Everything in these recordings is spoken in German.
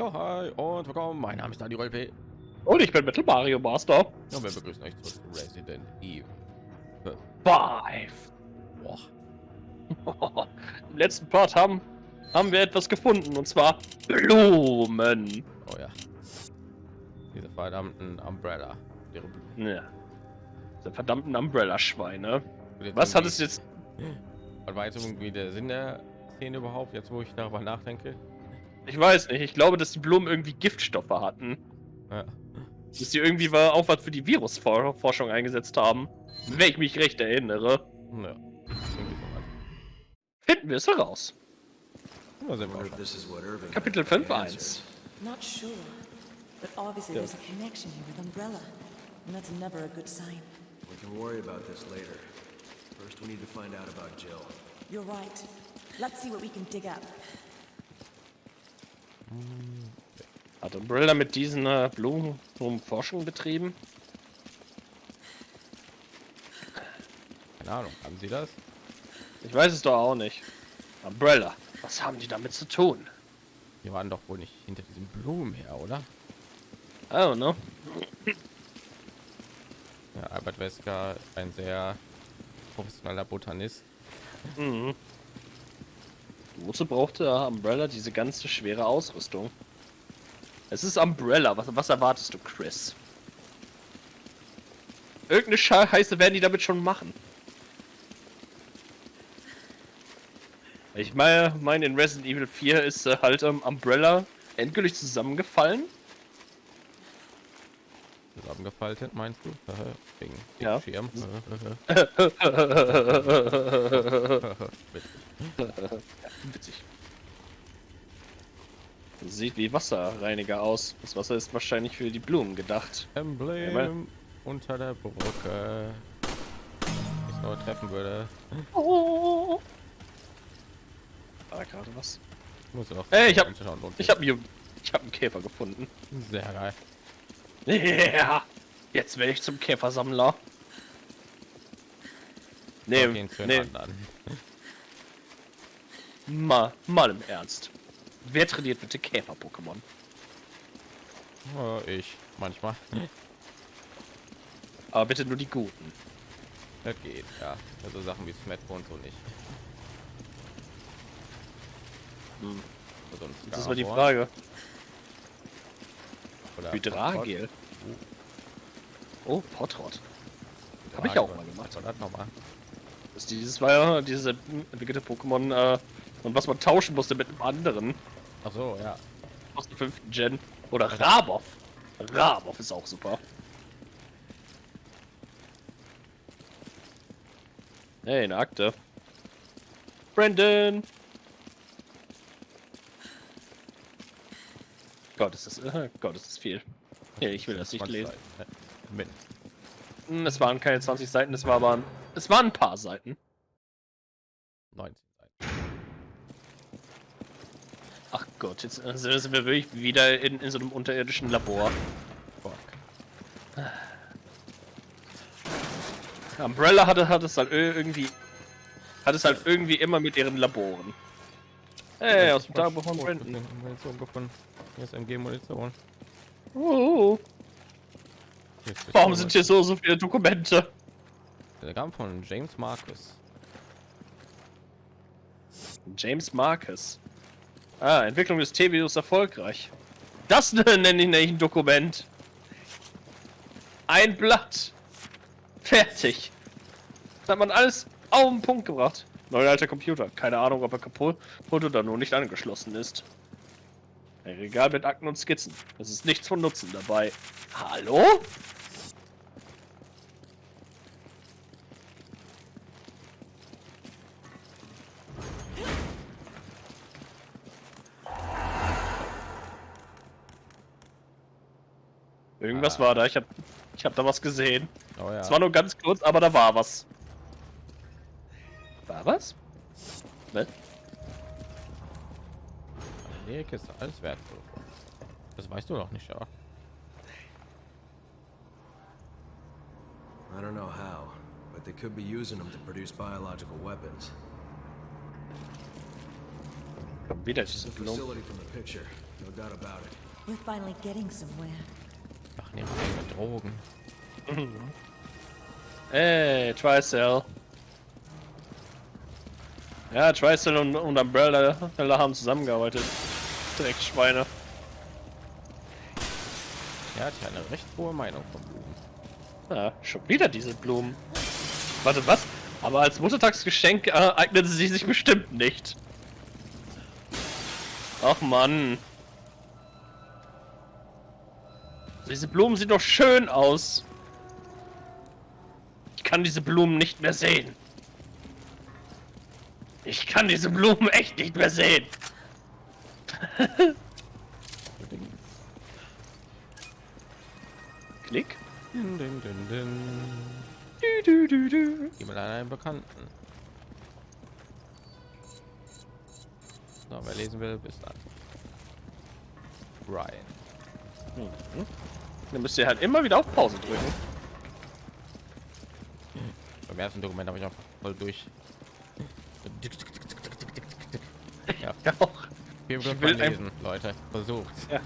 Ja, hi und willkommen. Mein Name ist Dani P. Und ich bin Metal Mario Master. Ja, wir begrüßen euch zu Resident Evil. Five. Boah. Im letzten Part haben, haben wir etwas gefunden und zwar Blumen. Oh ja. Diese verdammten Umbrella. Ja. Diese verdammten Umbrella-Schweine. Was hat es jetzt? Was war jetzt irgendwie der Sinn der Szene überhaupt, jetzt wo ich darüber nachdenke? Ich weiß nicht. Ich glaube, dass die Blumen irgendwie Giftstoffe hatten. Ja. Dass die irgendwie war auch was für die Virusforschung eingesetzt haben. Wenn ich mich recht erinnere. Ja. Finden wir es heraus. Ja. Kapitel 5.1 Not sure, but obviously there's a connection here with Umbrella, and that's never a good sign. We can worry about this later. First, we need to find out about Jill. You're right. Let's see what we can dig up. Hat Umbrella mit diesen äh, Blumen um Forschung betrieben? Keine Ahnung, haben Sie das? Ich weiß es doch auch nicht. Umbrella, was haben die damit zu tun? Wir waren doch wohl nicht hinter diesen Blumen her, oder? I don't know. Ja, Albert Wesker ein sehr professioneller Botanist. Mhm. Wozu brauchte Umbrella diese ganze schwere Ausrüstung? Es ist Umbrella. Was, was erwartest du, Chris? Irgendeine Scheiße werden die damit schon machen. Ich meine, mein in Resident Evil 4 ist äh, halt ähm, Umbrella endgültig zusammengefallen. Zusammengefaltet, meinst du? Wegen Ja. Schirm. Witzig. Sieht wie Wasserreiniger aus. Das Wasser ist wahrscheinlich für die Blumen gedacht. Emblem unter der Brücke. Ich nur treffen würde. Oh. War gerade was? Muss auch Ey, ich hab- anzuschauen, lohnt Ich habe ich habe einen Käfer gefunden. sehr geil. Ja, jetzt werde ich zum Käfersammler. Nee, Fall nee, mal, mal im Ernst. Wer trainiert bitte Käfer-Pokémon? Ich manchmal. Aber bitte nur die guten. Das geht, ja. Also Sachen wie Smetbo und so nicht. Hm. Also Das ist mal die Frage. oder Hydragel. Oh, Potrot. Potrot. Hab ich auch mal gemacht. War das nochmal? Das dieses war ja diese entwickelte Pokémon, äh, und was man tauschen musste mit einem anderen. Ach so, ja. Aus der fünften Gen. Oder Rabov. Rabov ist auch super. Hey, eine Akte. Brandon! Gott, ist das, äh, Gott, ist das viel. Ja, ich will das nicht 20 lesen. Seiten. Mit. Hm, Es waren keine 20 Seiten, es war aber ein, es waren ein paar Seiten. 19 Seiten. Ach Gott, jetzt äh, sind wir wirklich wieder in, in so einem unterirdischen Labor. Fuck. Umbrella hatte, hat es halt ir- irgendwie, hat es halt irgendwie immer mit ihren Laboren. Hey, aus dem Tagebuch von Brandon. Munition gefunden. Hier ist MG-Munition. Oh, Ist warum sind hier so, so viele Dokumente? Telegramm von James Marcus. James Marcus. Ah, Entwicklung des T-Virus erfolgreich. Das nenne ich nicht ein Dokument. Ein Blatt. Fertig. Das hat man alles auf den Punkt gebracht. Neuer alter Computer. Keine Ahnung, ob er kaputt oder nur nicht angeschlossen ist. Ein Regal mit Akten und Skizzen. Es ist nichts von Nutzen dabei. Hallo? Irgendwas war da. Ich hab, ich hab da was gesehen. Oh ja. Es war nur ganz kurz, aber da war was. War was? Was? Kiste, alles wertvoll. Das weißt du doch nicht, ja. I don't know how, but they could be using them to produce biological weapons. Wieder The Blumen. facility from the picture. No doubt about it. We're finally getting somewhere. Ach, nehmen wir Drogen. Ey, Tricell. Ja, Tricell und, und Umbrella haben zusammengearbeitet. Dreckschweine. Er hat ja eine recht hohe Meinung von Blumen. Ja, schon wieder diese Blumen. Warte, was? Aber als Muttertagsgeschenk äh, eignen sie sich bestimmt nicht. Ach Mann. Diese Blumen sehen doch schön aus. Ich kann diese Blumen nicht mehr sehen. Ich kann diese Blumen echt nicht mehr sehen. Klick. Din, din, din, din. Du, du, du, du. Geh mal an einen Bekannten. So, wer lesen will, bis dann. Ryan. Dann müsst ihr halt immer wieder auf Pause drücken. Beim ersten Dokument habe ich auch voll durch. Ja, auch. Wir will will ein- lesen, Leute. Versucht.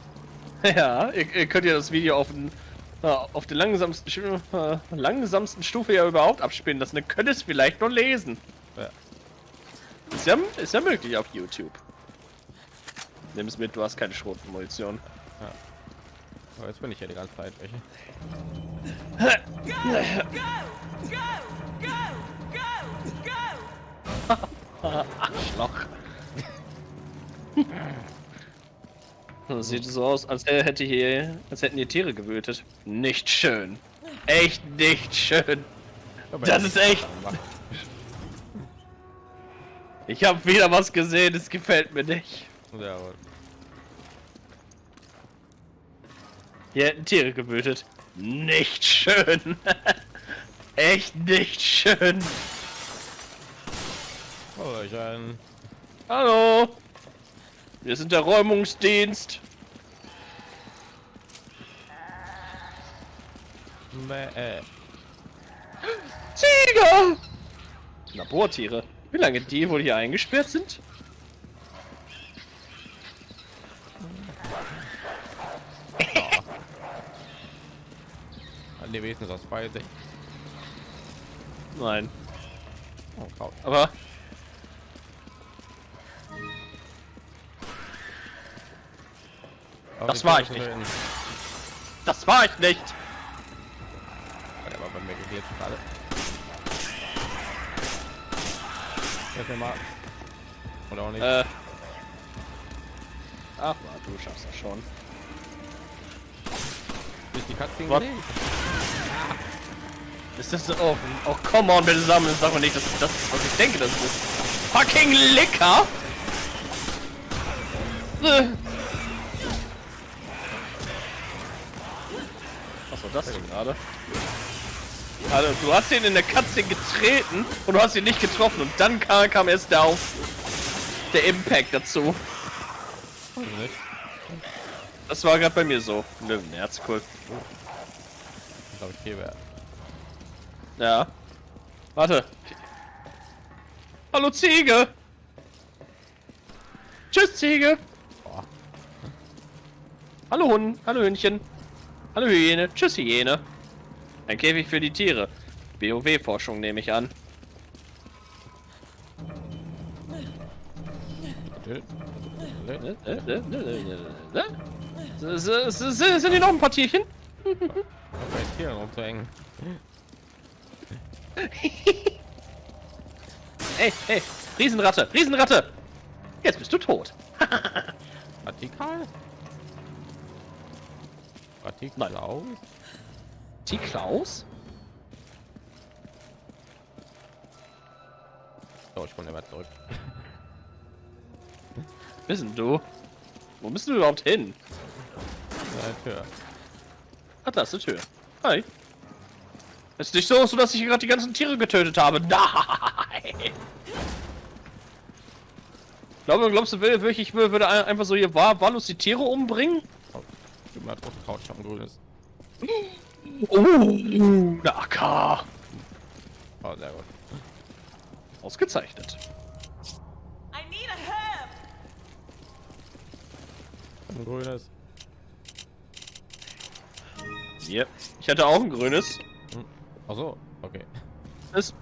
Ja, ihr, ihr könnt ja das Video auf, den, auf der langsamsten, äh, langsamsten Stufe ja überhaupt abspielen lassen. Dann könnt ihr es vielleicht noch lesen. Ja. Ist ja, ist ja möglich auf YouTube. Nimm es mit, du hast keine Schrotmunition. Aber jetzt bin ich ja die ganze Zeit welche. Arschloch. Das sieht so aus, als hätte hier, als hätten hier Tiere gewütet. Nicht schön. Echt nicht schön. Aber Das ist echt- Ich habe wieder was gesehen, es gefällt mir nicht. Ja, aber Hier hätten Tiere gewütet. Nicht schön. Echt nicht schön. Hallöchen. Hallo. Wir sind der Räumungsdienst. Bäh, äh. Tiger! Labortiere. Wie lange die wohl hier eingesperrt sind? An die wenigstens aus beide. Nein. Oh. Aber Aber Das war ich nicht. das war ich nicht. Der war bei mir geglitscht gerade. Hilf mir mal. Oder auch nicht. Äh. Ach, du schaffst das schon. Ist die Katze What? gelegt? Ist das so? Oh, oh come on, bitte sammeln. Sag mal nicht, dass das ist, was ich denke, das ist. Fucking Licker! Äh. das denn gerade? Also, du hast ihn in der Katze getreten und du hast ihn nicht getroffen und dann kam, kam erst der auf der Impact dazu. Ich. Das war gerade bei mir so. Löwenherz, cool. Glaube ich wäre. Ja. Warte. Hallo Ziege! Tschüss Ziege! Boah. Hallo Hund, hallo Hühnchen. Hallo Hyäne, tschüss Hyäne. Ein Käfig für die Tiere. BOW-Forschung nehme ich an. Sind hier noch ein paar Tierchen? Bei Tieren rumzuhängen. Ey, hey, Riesenratte, Riesenratte! Jetzt bist du tot. Radikal? Radikal Nein. aus? T. Klaus? So, ich komme immer zurück. Bist denn du? Wo bist du überhaupt hin? Ja, Tür. Ach, da ist eine Tür. Hi. Ist nicht so, so dass ich gerade die ganzen Tiere getötet habe. Nein! Glaube, glaubst du, will- wirklich, ich würde ein- einfach so hier wahr, wahllos die Tiere umbringen? Gib mal drauf Couch, ich hab ein grünes. Oh, eine AK. Oh, sehr gut. Ausgezeichnet. I need a hand! Ein grünes. Yep. Ich hatte auch ein grünes. Ach so, okay. Ist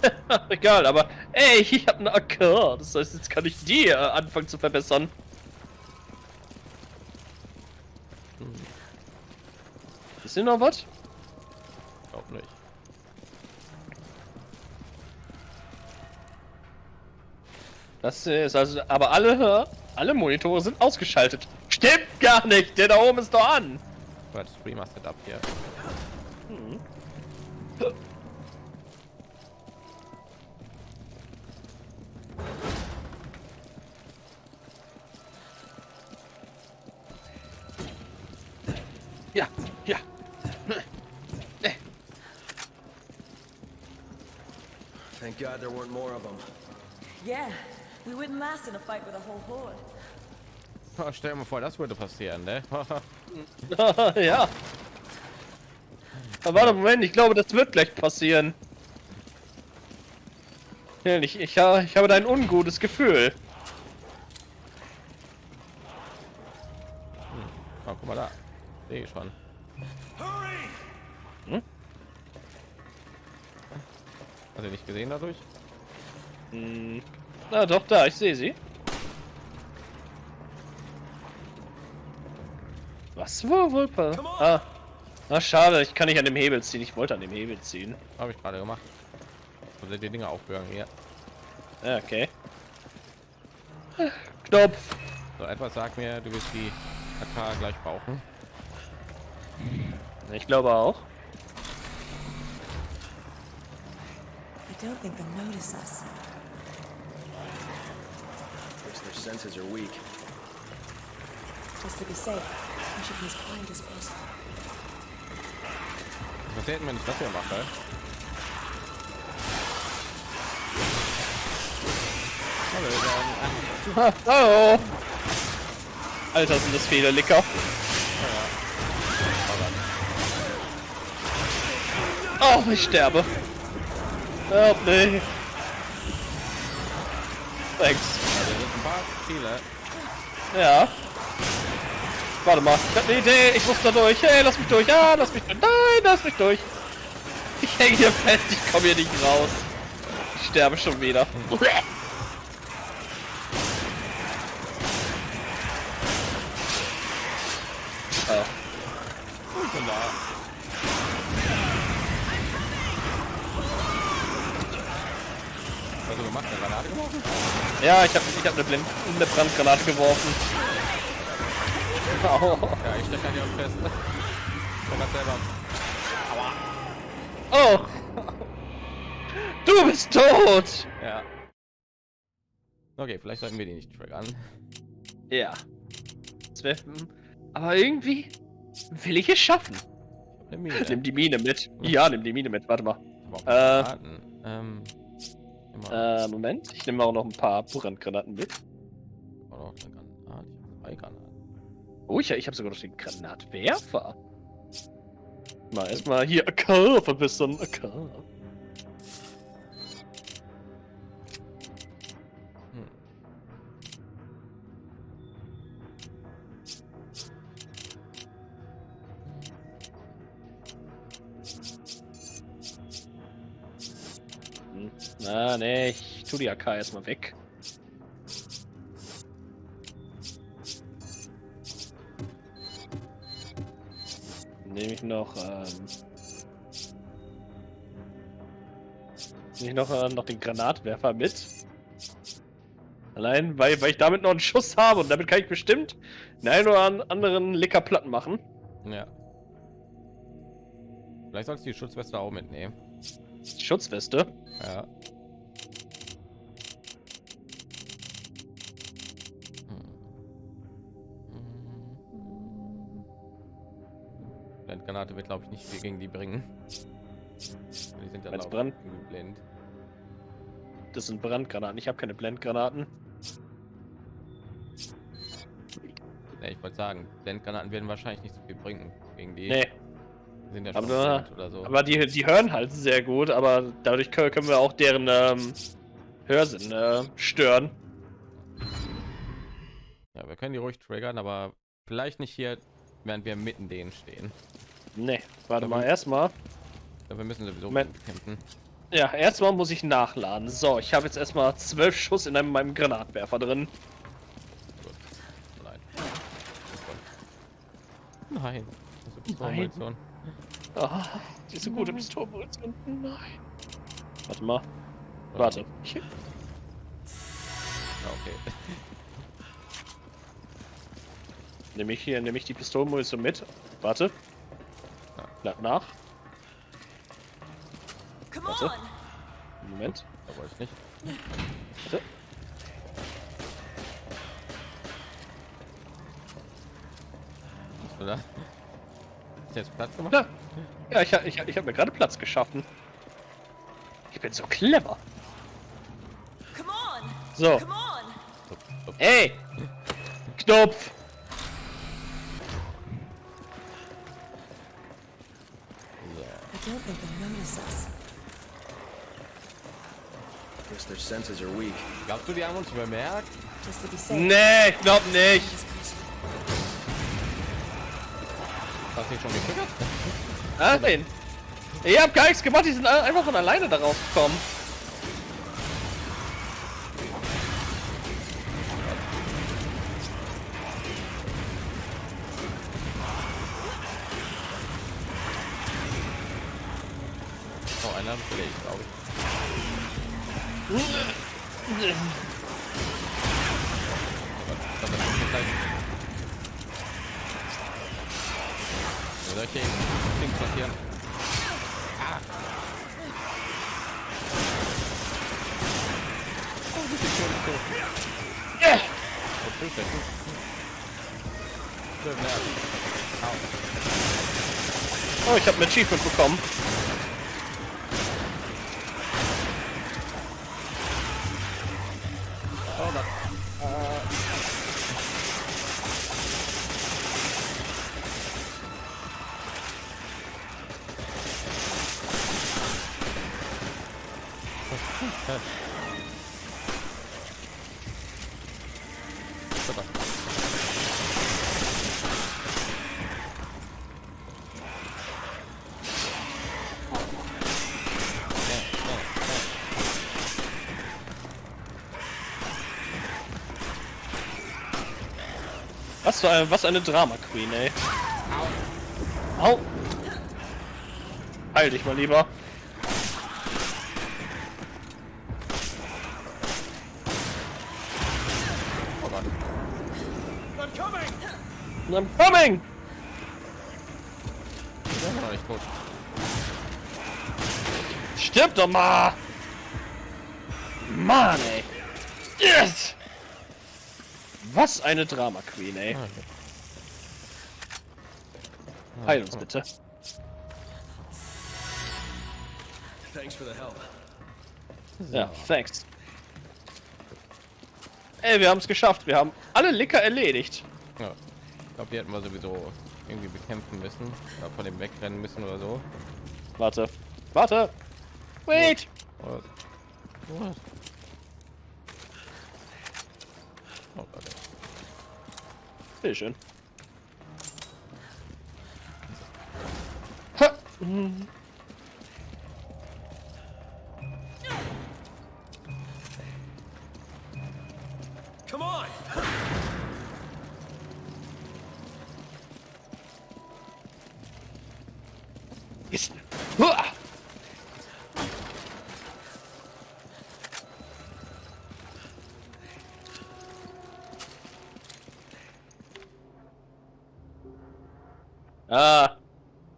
egal, aber ey, ich habe eine AK. Das heißt, jetzt kann ich die äh, anfangen zu verbessern. Ist hier noch was? Glaub nicht. Das ist also, aber alle, alle Monitore sind ausgeschaltet. Stimmt gar nicht, der da oben ist doch an. Aber das Streamer Setup hier. God there weren't more of them. Yeah, we wouldn't last in a fight with a whole horde. Oh, stell dir mal vor, das würde passieren, ne? ja. Aber warte, Moment, ich glaube, das wird gleich passieren. Ich, ich, ha- ich habe da ein ungutes Gefühl. oh, guck mal da. Sehe ich schon. Hm? Hast du nicht gesehen dadurch? Hm. Na doch, da, ich sehe sie. Was wohl wohl? pa- Ah. Ah, schade, ich kann nicht an dem Hebel ziehen. Ich wollte an dem Hebel ziehen. Habe ich gerade gemacht. Sind die Dinge aufgegangen hier? Ja, okay. Knopf. So, etwas sagt mir, du wirst die AK gleich brauchen. Ich glaube auch. I don't think they'll notice us. Guess their senses are weak. Just to be safe, we should be as quiet as possible. Was denn, wenn ich das hier mache? Hallo, dann. Hallo. Alter, sind das viele Licker. Oh, ich sterbe. Help me. Thanks. Ja. Warte mal, ich hab eine Idee, ich muss da durch. Hey, lass mich durch. Ja, lass mich durch. Nein, lass mich durch. Ich hänge hier fest, ich komme hier nicht raus. Ich sterbe schon wieder. Oh. Ich bin da. Was hast du gemacht? Eine Granate geworfen? Ja, ich habe ich hab eine, Blind eine Brandgranate geworfen. Au. Ja, ich stecke hier fest. Ich hab selber. Oh! Du bist tot! Ja. Okay, vielleicht sollten wir die nicht triggern. Ja. Hm, aber irgendwie will ich es schaffen. Mine. Nimm die Mine mit. Ja, nimm die Mine mit. Warte mal. Ich hab Äh. Ähm. Äh, Moment. Ich nehme auch noch ein paar Brandgranaten mit. Oder auch eine Granate. Ich hab drei Granaten. Oh, ich, ich habe sogar noch den Granatwerfer. Mal erstmal hier AK verbessern. AK. Hm. Nee, ich tu die AK erstmal weg. Nehme ich noch, ähm. Nehme ich noch, äh, noch den Granatwerfer mit. Allein, weil, weil ich damit noch einen Schuss habe und damit kann ich bestimmt den einen oder an- anderen Licker platt machen. Ja. Vielleicht sollst du die Schutzweste auch mitnehmen. Schutzweste. Ja. Blendgranate wird glaube ich nicht viel gegen die bringen. Die sind ja Als Brand- blind. Das sind Brandgranaten. Ich habe keine Blendgranaten. Ja, ich wollte sagen, Blendgranaten werden wahrscheinlich nicht so viel bringen gegen die. Nee, Die sind ja Aber schon blind oder so. aber die, die hören halt sehr gut, aber dadurch können, können wir auch deren ähm, Hörsinn äh, stören. Ja, wir können die ruhig triggern, aber Vielleicht nicht hier, während wir mitten denen stehen. Nee, warte Aber- mal, erstmal. Aber wir müssen sowieso Moment. kämpfen. Ja, erstmal muss ich nachladen. So, ich habe jetzt erstmal zwölf Schuss in einem, meinem Granatwerfer drin. Gut. Nein. Nein. Das ist. Ah, diese gute Pistolenmunition. Nein. Warte mal. Warte. Ah, Okay. nehme ich hier, nehme ich die Pistolenmunition mit. Warte. Lad nach. Come Warte. on! Moment. Da wollte ich nicht. Warte. Hast du jetzt Platz gemacht? Ja, ja ich, ich, ich habe mir gerade Platz geschaffen. Ich bin so clever. Come on! So. Come on! Upp, upp. Ey! Knopf! I don't think they'll notice us. Guess their senses are weak. Glaubst du, die haben uns bemerkt? Nee, ich glaub nicht. Hast du dich schon getriggert? Nein. Ich hab gar nichts gemacht, die sind einfach von alleine darauf gekommen. Oh, einer belegt, glaube ich. Das ist nicht gleich. Solche Dings passieren. Ah. Oh, richtig schön, so. Ja. Oh, Hilfe. Schön, ja. Au. Oh, ich hab ein Achievement bekommen. Was für eine, was eine Drama Queen, ey. Au. Heil dich mal lieber. Oh Gott. I'm coming! Der ist noch nicht tot. Stirb doch mal! Mann, ey. Was eine Drama Queen, ey. Ah, okay. Heil uns bitte. Thanks for the help. Ja, thanks. Ey, wir haben es geschafft. Wir haben alle Licker erledigt. Ja. Ich glaube, die hätten wir sowieso irgendwie bekämpfen müssen. Oder von dem wegrennen müssen oder so. Warte. Warte. Wait. Oder was? Oh Gott. Ey. Bitteschön. Ha. Hm.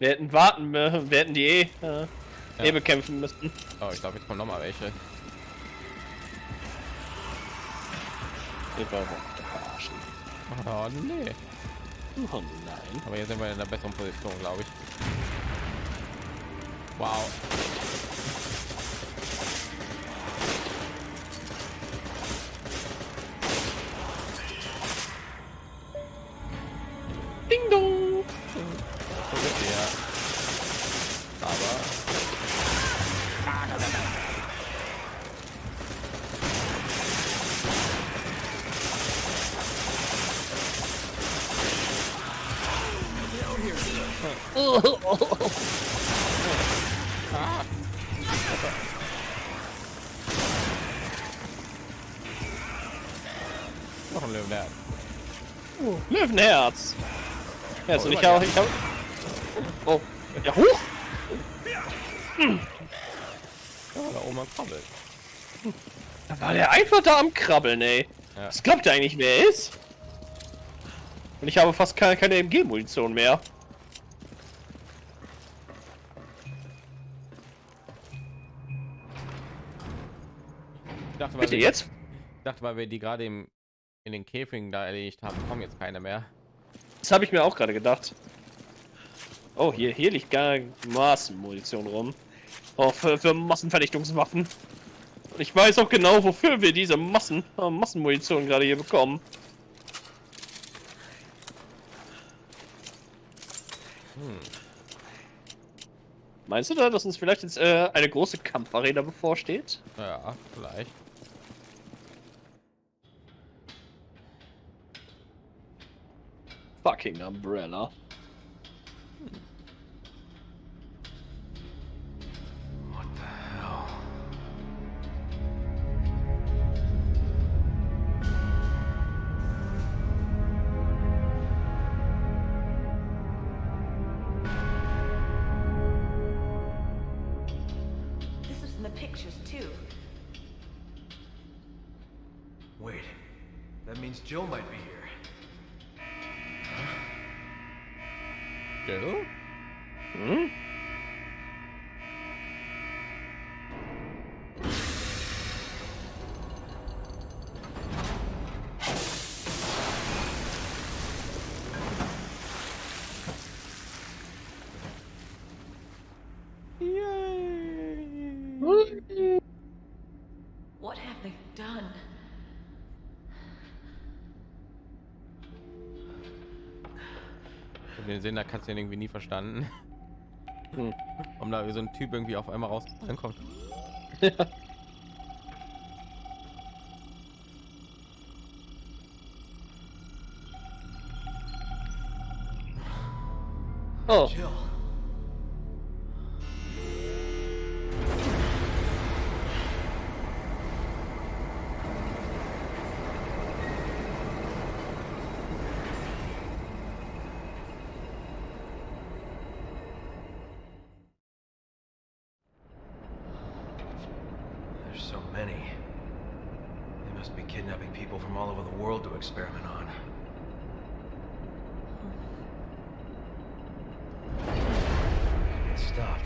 Wir hätten warten, wir hätten die eh, äh, eh Ja. bekämpfen müssen. Oh, ich glaube, jetzt kommen noch mal welche. Oh nee. Oh nein. Aber hier sind wir in einer besseren Position, glaube ich. Wow. Ja, also Oh, ich habe. Hab... Oh. Ja, hoch! Ja, da oben am Krabbel. Da war der einfach da am Krabbeln, ey. Ja. Glaubt ihr eigentlich, wer er ist? Und ich habe fast keine, keine MG-Munition mehr. Ich dachte, weil Bitte wir, jetzt? ich dachte, weil wir die gerade im in den Käfigen da erledigt haben, kommen jetzt keine mehr. Das habe ich mir auch gerade gedacht. Oh, hier, hier liegt gar Massenmunition rum. Oh, für, für Massenvernichtungswaffen. Und ich weiß auch genau, wofür wir diese Massen, äh, Massenmunition gerade hier bekommen. Meinst du da, dass uns vielleicht jetzt äh, eine große Kampfarena bevorsteht? Ja, vielleicht. Fucking Umbrella. Jill? Hm? What Den Sinn, da kannst du den irgendwie nie verstanden. Hm. Warum da so ein Typ irgendwie auf einmal raus reinkommt. Oh, so many. They must be kidnapping people from all over the world to experiment on. It stopped.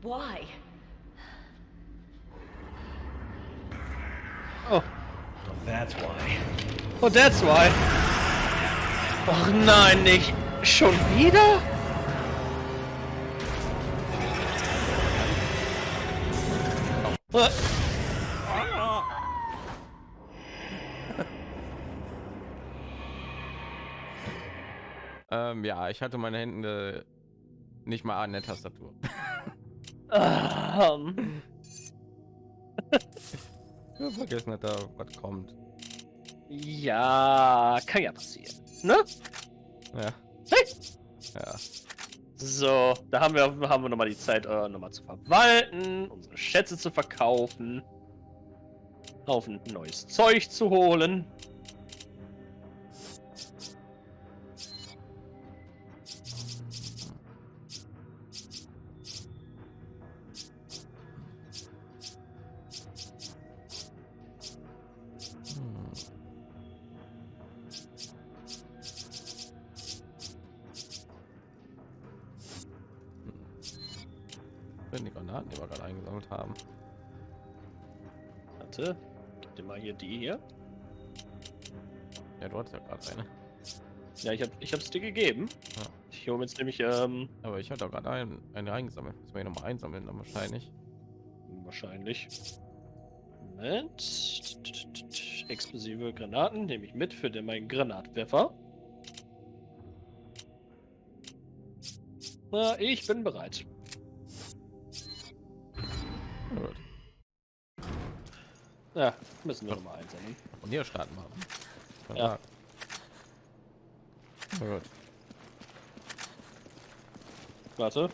Why? oh, Well, that's why. oh, that's why. Och nein, nicht schon wieder? Ähm, ja, ich hatte meine Hände nicht mal an der Tastatur. ähm, Ich hab vergessen, dass da was kommt. Ja, kann ja passieren. Ne? Ja. Hey! Ja. So, da haben wir, haben wir nochmal die Zeit, äh, nochmal zu verwalten, unsere Schätze zu verkaufen, Haufen neues Zeug zu holen. Ja, ich, hab, ich hab's dir gegeben. Ja. Ich hole jetzt nämlich, ähm, Aber ich hatte auch gerade ein, eine eingesammelt. Müssen wir noch mal einsammeln, dann wahrscheinlich. wahrscheinlich. Moment. Explosive Granaten nehme ich mit für den meinen Granatwerfer. Na, ich bin bereit. Gut. Ja, müssen wir nochmal einsammeln. Und hier starten wir. Ja. Na gut. Warte.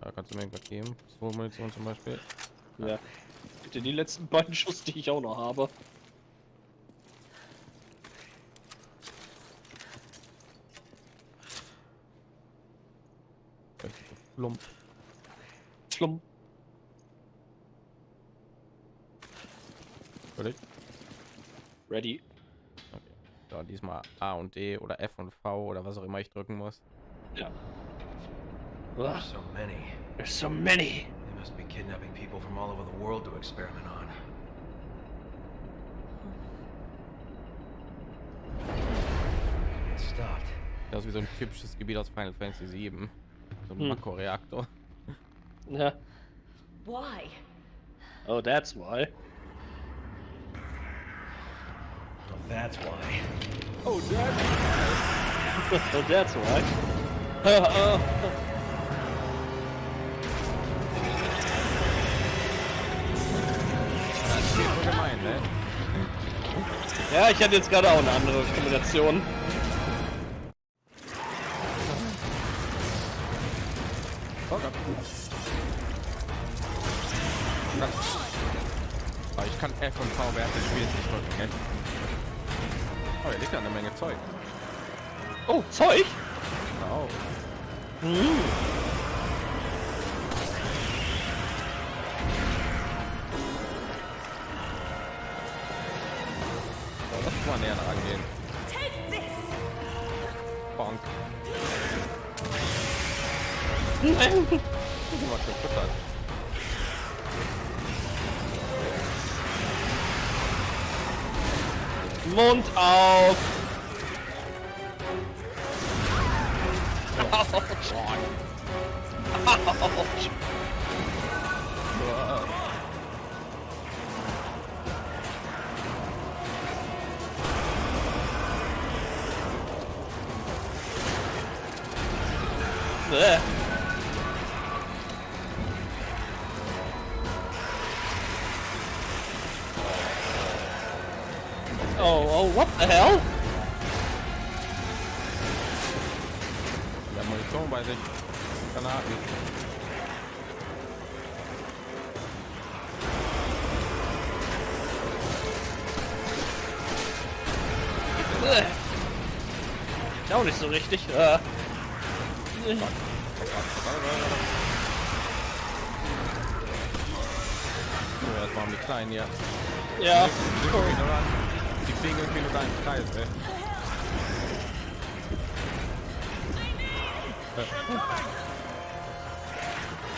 Da kannst du mir irgendwas geben. So Munition zum Beispiel. Ja. Bitte die letzten beiden Schuss, die ich auch noch habe. Schlumm. Würde ich. Ready. So, diesmal A und D oder F und V oder was auch immer ich drücken muss. Ja. There's so many. There's so many. They must be kidnapping people from all over the world to experiment on. Stopped. Das ist wie so ein typisches Gebiet aus Final Fantasy 7. So ein Hm. Makroreaktor. Ja. Why? Oh, that's why. That's why. Oh, that's why. Das ist so gemein, ne? ja, ich hatte jetzt gerade auch eine andere Kombination. Oh Gott. Ich kann F und V während des Spiels nicht drücken. Oh, hier liegt ja eine Menge Zeug. Oh, Zeug? Genau. So, Mund auf. Autsch. Autsch. Uah. Richtig. Äh. Ja, das waren die kleinen hier. Ja. Die fliegen irgendwie nur im Kreis, ey.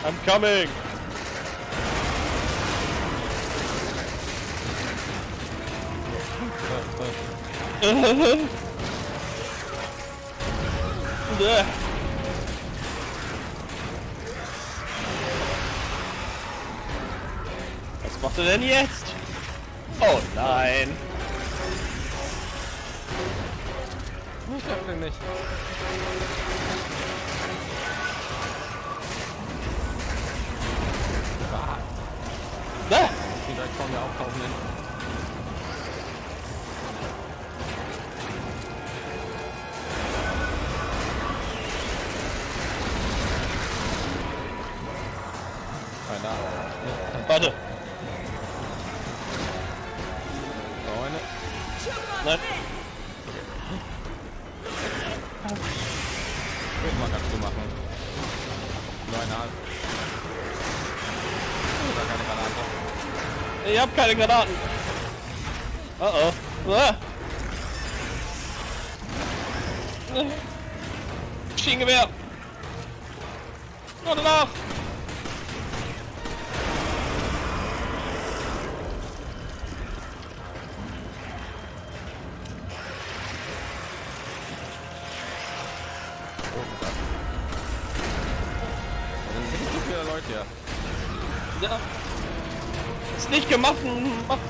I'm coming. Was macht er denn jetzt? Oh nein. Ich hab den nicht. Ah, Bäh. die direkt vor mir auftauchen. hin. Ich hab keine Granaten. Oh oh. Ah. Schienengewehr. Warte nach.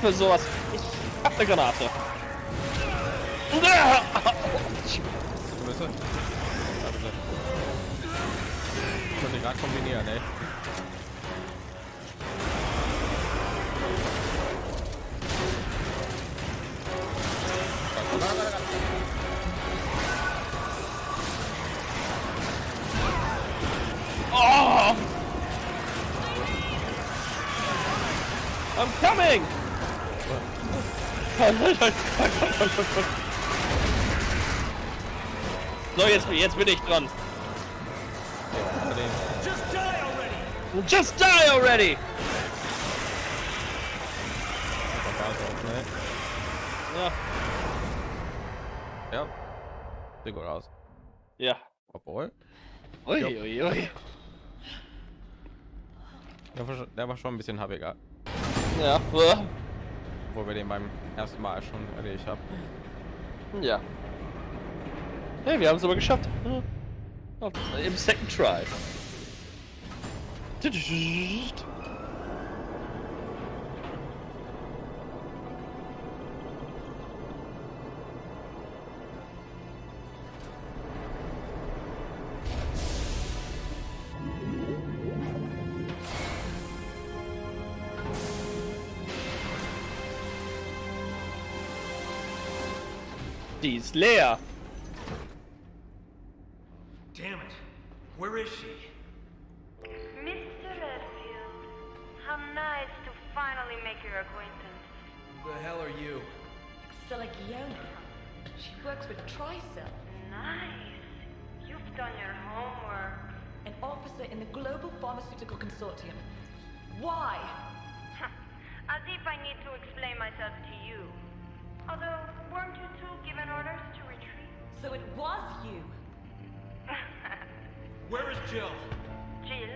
für sowas. Ich hab eine Granate. Konnte gerade kombinieren, ey. Oh! I'm coming! So, jetzt, jetzt bin ich dran. Just die already! Ja. Ja. Sieht gut aus. Ja. Obwohl, Ui, Ja. ui, ui. der war, schon, ein bisschen habiger, Ja. wo wir den beim ersten Mal schon erledigt haben. Ja. Hey, wir haben es aber geschafft. Im Second Try. Die ist leer. Damn it. Where is she? Mr. Redfield, how nice to finally make your acquaintance. Who the hell are you? Selagiona. She works with Tricell, Nice. You've done your homework. an officer in the Global Pharmaceutical Consortium. Why? As if I need to explain myself to you. Although, weren't you two given orders to retreat? So it was you. Where is Jill? Jill,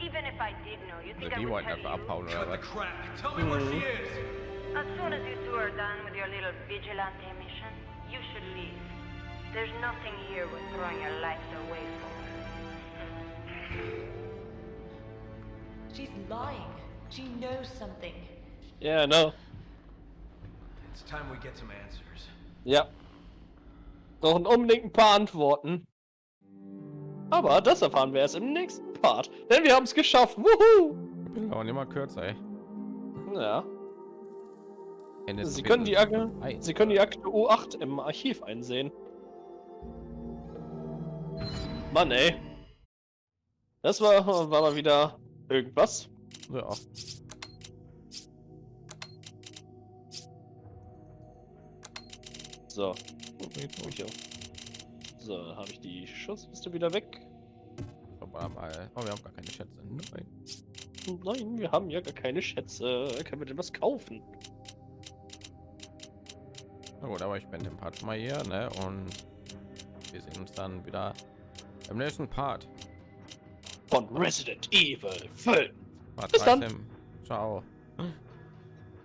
even if I did know, you Also think I die would wollten tell einfach you? abhauen oder Cut the was? crap. Tell me where she is. As soon as you two are done with your little vigilante mission, you should leave. There's nothing here worth throwing your lives away for. She's lying. She knows something. Yeah, I no. It's time we get some answers. Ja. Brauchen unbedingt ein paar Antworten. Aber das erfahren wir erst im nächsten Part. Denn wir haben es geschafft. Wuhu! Ich bin auch immer kürzer, ey. Ja. Sie können die Akte. Sie können die Akte U8 im Archiv einsehen. Mann, ey. Das war, war mal wieder irgendwas. Ja. So. Oh, hier. So, habe ich die Schutzliste wieder weg. Aber mal. Oh, wir haben gar keine Schätze. Nein. Nein, wir haben ja gar keine Schätze. Können wir denn was kaufen? Na gut, aber ich bin den Part schon mal hier, ne? Und wir sehen uns dann wieder im nächsten Part. Von Resident Evil 5. Part Bis dann. 13. Ciao.